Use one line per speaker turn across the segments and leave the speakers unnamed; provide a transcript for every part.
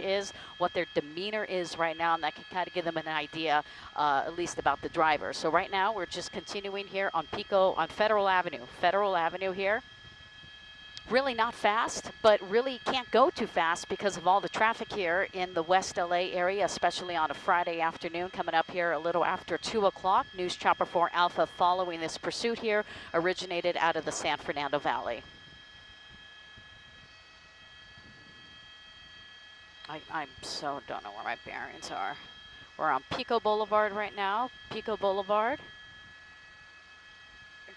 is, what their demeanor is right now, and that can kind of give them an idea, uh, at least about the driver. So right now, we're just continuing here on Pico, on Federal Avenue. Federal Avenue here really not fast, but really can't go too fast because of all the traffic here in the West LA area, especially on a Friday afternoon coming up here a little after 2 o'clock. News Chopper 4 Alpha following this pursuit here originated out of the San Fernando Valley. I, I so don't know where my bearings are. We're on Pico Boulevard right now, Pico Boulevard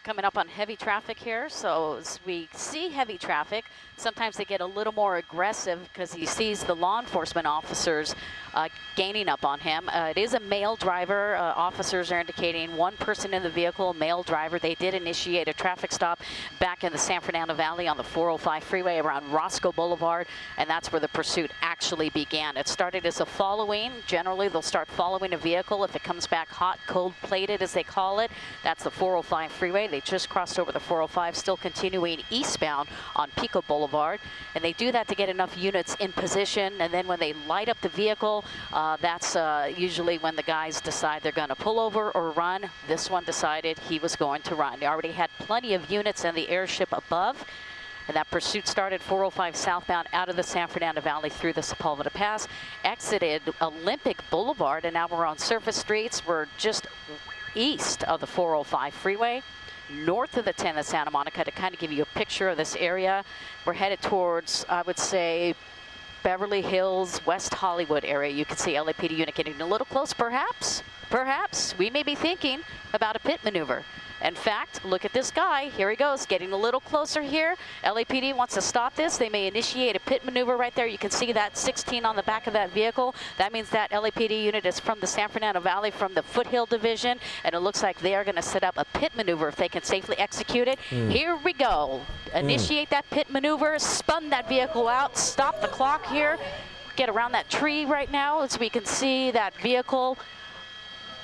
coming up on heavy traffic here. So as we see heavy traffic, sometimes they get a little more aggressive because he sees the law enforcement officers uh, gaining up on him. Uh, it is a male driver. Uh, officers are indicating one person in the vehicle, male driver. They did initiate a traffic stop back in the San Fernando Valley on the 405 freeway around Roscoe Boulevard, and that's where the pursuit actually began. It started as a following. Generally, they'll start following a vehicle if it comes back hot, cold-plated, as they call it. That's the 405 freeway. They just crossed over the 405, still continuing eastbound on Pico Boulevard. And they do that to get enough units in position. And then when they light up the vehicle, uh, that's uh, usually when the guys decide they're going to pull over or run. This one decided he was going to run. They already had plenty of units in the airship above. And that pursuit started 405 southbound out of the San Fernando Valley through the Sepulveda Pass, exited Olympic Boulevard, and now we're on surface streets. We're just east of the 405 freeway north of the 10 of Santa Monica to kind of give you a picture of this area. We're headed towards, I would say, Beverly Hills, West Hollywood area. You can see LAPD unit getting a little close, perhaps. Perhaps we may be thinking about a pit maneuver. In fact, look at this guy. Here he goes, getting a little closer here. LAPD wants to stop this. They may initiate a pit maneuver right there. You can see that 16 on the back of that vehicle. That means that LAPD unit is from the San Fernando Valley, from the Foothill Division, and it looks like they are going to set up a pit maneuver if they can safely execute it. Mm. Here we go. Initiate mm. that pit maneuver, spun that vehicle out, stop the clock here, get around that tree right now as we can see that vehicle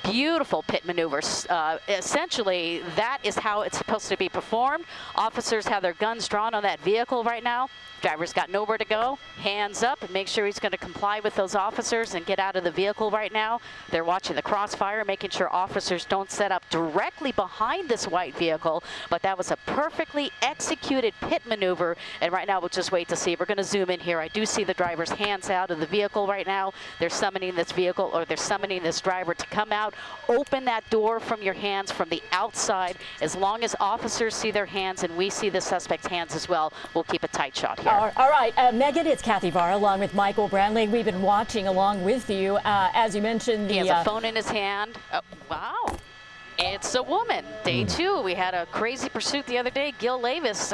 beautiful pit maneuvers. Uh, essentially, that is how it's supposed to be performed. Officers have their guns drawn on that vehicle right now. Driver's got nowhere to go, hands up, make sure he's going to comply with those officers and get out of the vehicle right now. They're watching the crossfire, making sure officers don't set up directly behind this white vehicle, but that was a perfectly executed pit maneuver, and right now we'll just wait to see. We're going to zoom in here. I do see the driver's hands out of the vehicle right now. They're summoning this vehicle, or they're summoning this driver to come out, open that door from your hands from the outside. As long as officers see their hands and we see the suspect's hands as well, we'll keep a tight shot here.
All right, uh, Megan, it's Kathy Vara along with Michael Brantley. We've been watching along with you. Uh, as you mentioned,
the, he has a uh, phone in his hand. Oh, wow. It's a woman. Day mm. two, we had a crazy pursuit the other day. Gil Leyvas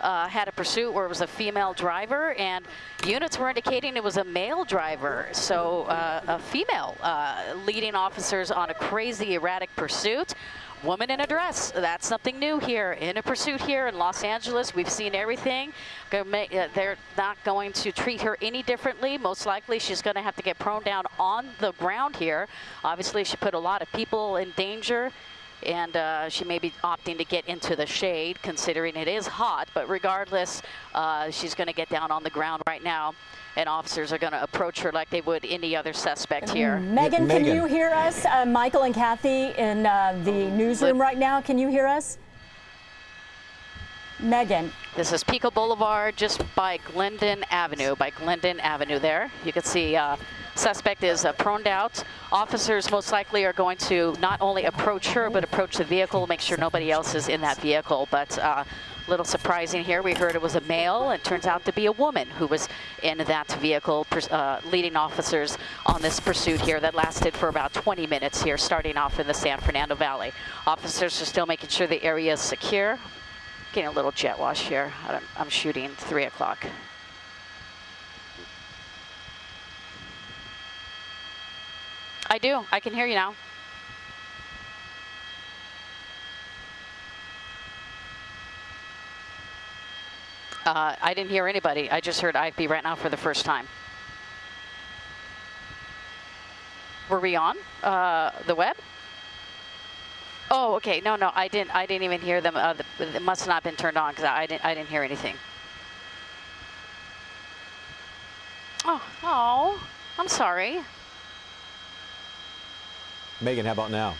uh, had a pursuit where it was a female driver, and units were indicating it was a male driver. So uh, a female uh, leading officers on a crazy erratic pursuit woman in a dress. That's something new here in a pursuit here in Los Angeles. We've seen everything. Uh, they're not going to treat her any differently. Most likely she's going to have to get prone down on the ground here. Obviously she put a lot of people in danger and uh, she may be opting to get into the shade considering it is hot but regardless uh, she's going to get down on the ground right now and officers are going to approach her like they would any other suspect here.
Megan, can you hear us? Uh, Michael and Kathy in uh, the newsroom right now, can you hear us? Megan.
This is Pico Boulevard just by Glendon Avenue, by Glendon Avenue there. You can see uh, suspect is uh, proned out. Officers most likely are going to not only approach her, but approach the vehicle, make sure nobody else is in that vehicle. But uh, little surprising here. We heard it was a male. It turns out to be a woman who was in that vehicle, uh, leading officers on this pursuit here that lasted for about 20 minutes here, starting off in the San Fernando Valley. Officers are still making sure the area is secure. Getting a little jet wash here. I'm shooting 3 o'clock. I do. I can hear you now. Uh, I didn't hear anybody. I just heard IFB right now for the first time. Were we on uh, the web? Oh, okay. No, no, I didn't. I didn't even hear them. Uh, the, it must not have been turned on because I didn't. I didn't hear anything. Oh, oh, I'm sorry.
Megan, how about now?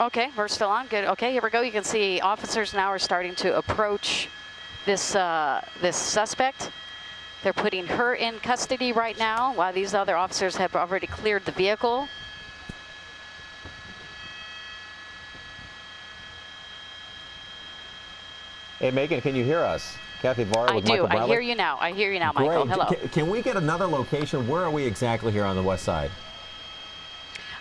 Okay, we're still on. Good. Okay, here we go. You can see officers now are starting to approach this uh, this suspect. They're putting her in custody right now while these other officers have already cleared the vehicle.
Hey, Megan, can you hear us? Kathy Varr
I
with
do.
Michael
I
Bradley.
hear you now. I hear you now, Michael.
Great.
Hello.
Can, can we get another location? Where are we exactly here on the west side?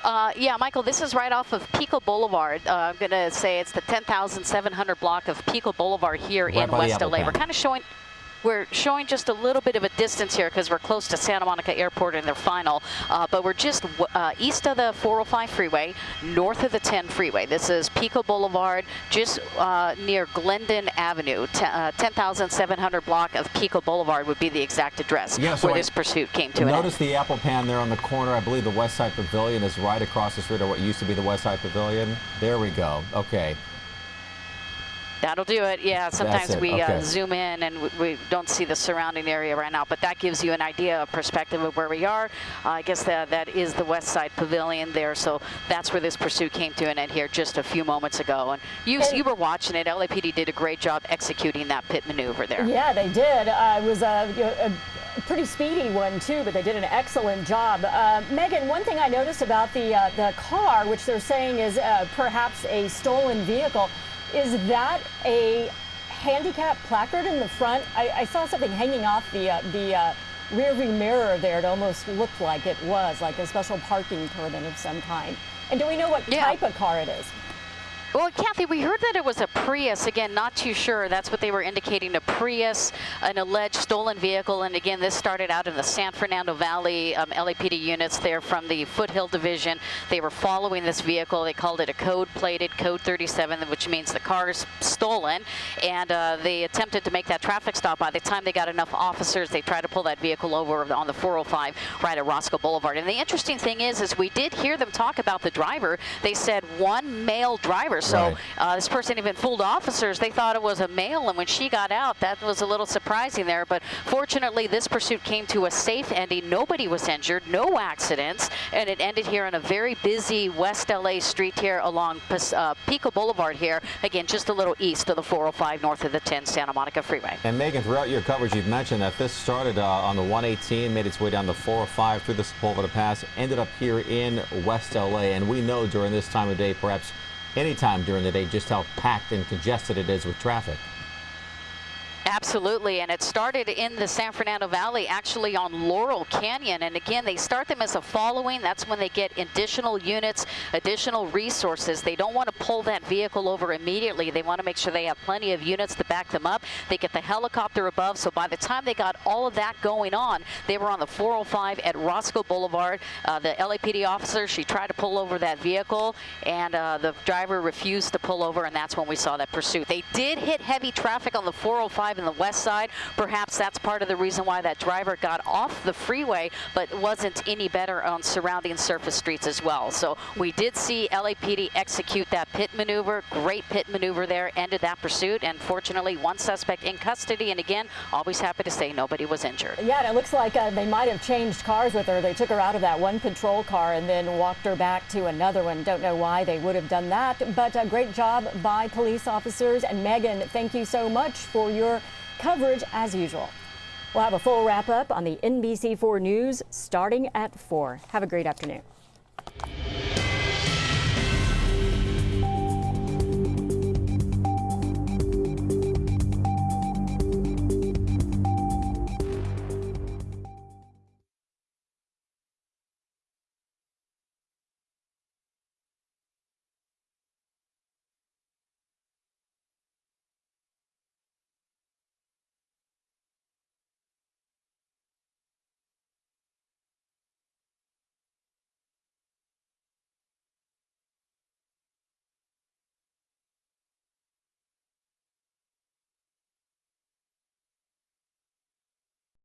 Uh, yeah, Michael, this is right off of Pico Boulevard. Uh, I'm going to say it's the 10,700 block of Pico Boulevard here
Right
in West LA. We're kind of showing. We're showing just a little bit of a distance here because we're close to Santa Monica Airport in their final, uh, but we're just w- uh, east of the 405 freeway, north of the 10 freeway. This is Pico Boulevard, just uh, near Glendon Avenue. Uh, 10,700 block of Pico Boulevard would be the exact address
Yeah, so
where
I
this pursuit came to an end.
Notice the Apple Pan there on the corner. I believe the West Side Pavilion is right across the street or what used to be the West Side Pavilion. There we go. Okay.
That'll do it. Yeah, sometimes
it,
we uh, zoom in and we, we don't see the surrounding area right now, but that gives you an idea of perspective of where we are. Uh, I guess that that is the West Side Pavilion there, so that's where this pursuit came to an end here just a few moments ago. And you
And-
you were watching it. LAPD did a great job executing that pit maneuver there.
Yeah, they did. Uh, it was a, a pretty speedy one too, but they did an excellent job. Uh, Megan, one thing I noticed about the uh, the car, which they're saying is uh, perhaps a stolen vehicle, is that a handicap placard in the front? I, I saw something hanging off the uh, the uh, rearview mirror there. It almost looked like it was like a special parking permit of some kind. And do we know what
Yeah.
type of car it is?
Well, Kathy, we heard that it was a Prius. Again, not too sure. That's what they were indicating, a Prius, an alleged stolen vehicle. And again, this started out in the San Fernando Valley um, LAPD units there from the Foothill Division. They were following this vehicle. They called it a code-plated Code 37, which means the car is stolen. And uh, they attempted to make that traffic stop. By the time they got enough officers, they tried to pull that vehicle over on the 405 right at Roscoe Boulevard. And the interesting thing is, is we did hear them talk about the driver. They said one male driver. So
Right.
uh, this person even fooled officers. They thought it was a male, and when she got out, that was a little surprising there. But fortunately, this pursuit came to a safe ending. Nobody was injured, no accidents, and it ended here on a very busy West LA street here along uh, Pico Boulevard here. Again, just a little east of the 405, north of the 10 Santa Monica Freeway.
And Megan, throughout your coverage, you've mentioned that this started uh, on the 118, made its way down the 405 through the Sepulveda Pass, ended up here in West LA. And we know during this time of day, perhaps any time during the day, just how packed and congested it is with traffic.
Absolutely, and it started in the San Fernando Valley, actually on Laurel Canyon. And again, they start them as a following. That's when they get additional units, additional resources. They don't want to pull that vehicle over immediately. They want to make sure they have plenty of units to back them up. They get the helicopter above. So by the time they got all of that going on, they were on the 405 at Roscoe Boulevard. Uh, the LAPD officer, she tried to pull over that vehicle, and uh, the driver refused to pull over, and that's when we saw that pursuit. They did hit heavy traffic on the 405 in the west side. Perhaps that's part of the reason why that driver got off the freeway, but wasn't any better on surrounding surface streets as well. So we did see LAPD execute that pit maneuver. Great pit maneuver there, ended that pursuit, and fortunately, one suspect in custody. And again, always happy to say nobody was injured.
Yeah, it looks like uh, they might have changed cars with her. They took her out of that one patrol car and then walked her back to another one. Don't know why they would have done that, but a great job by police officers. And Megan, thank you so much for your coverage as usual. We'll have a full wrap up on the NBC4 News starting at 4. Have a great afternoon.